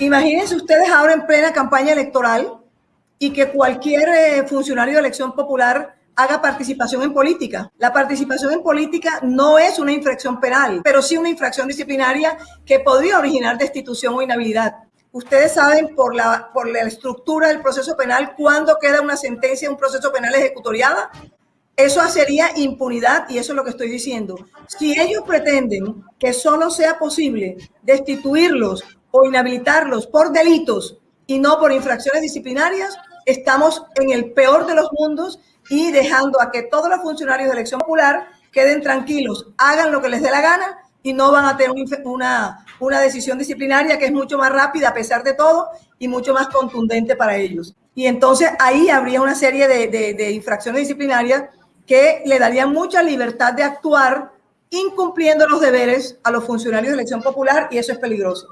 Imagínense ustedes ahora en plena campaña electoral y que cualquier eh, funcionario de elección popular haga participación en política. La participación en política no es una infracción penal, pero sí una infracción disciplinaria que podría originar destitución o inhabilidad. Ustedes saben por la, por la estructura del proceso penal cuándo queda una sentencia, un proceso penal ejecutoriada. Eso sería impunidad y eso es lo que estoy diciendo. Si ellos pretenden que solo sea posible destituirlos o inhabilitarlos por delitos y no por infracciones disciplinarias, estamos en el peor de los mundos y dejando a que todos los funcionarios de elección popular queden tranquilos, hagan lo que les dé la gana y no van a tener una, una decisión disciplinaria que es mucho más rápida a pesar de todo y mucho más contundente para ellos. Y entonces ahí habría una serie de, de, de infracciones disciplinarias que le darían mucha libertad de actuar incumpliendo los deberes a los funcionarios de elección popular y eso es peligroso.